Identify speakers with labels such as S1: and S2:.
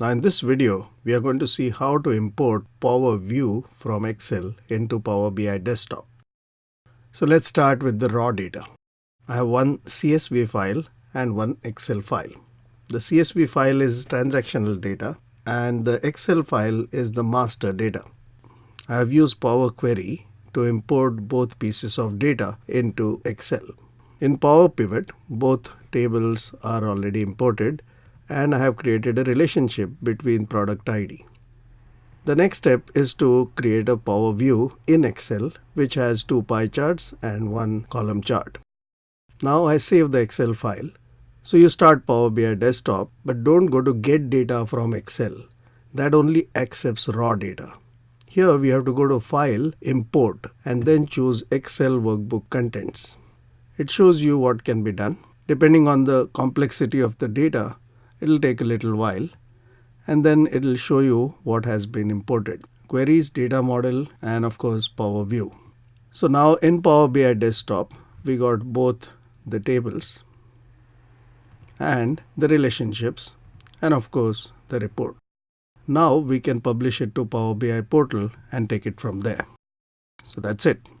S1: Now in this video, we are going to see how to import Power View from Excel into Power BI Desktop. So let's start with the raw data. I have one CSV file and one Excel file. The CSV file is transactional data and the Excel file is the master data. I have used Power Query to import both pieces of data into Excel. In Power Pivot, both tables are already imported and I have created a relationship between product ID. The next step is to create a Power View in Excel which has two pie charts and one column chart. Now I save the Excel file. So you start Power BI desktop but don't go to get data from Excel. That only accepts raw data. Here we have to go to File, Import and then choose Excel Workbook Contents. It shows you what can be done. Depending on the complexity of the data, It'll take a little while and then it'll show you what has been imported. Queries, data model, and of course Power View. So now in Power BI desktop, we got both the tables and the relationships and of course the report. Now we can publish it to Power BI portal and take it from there. So that's it.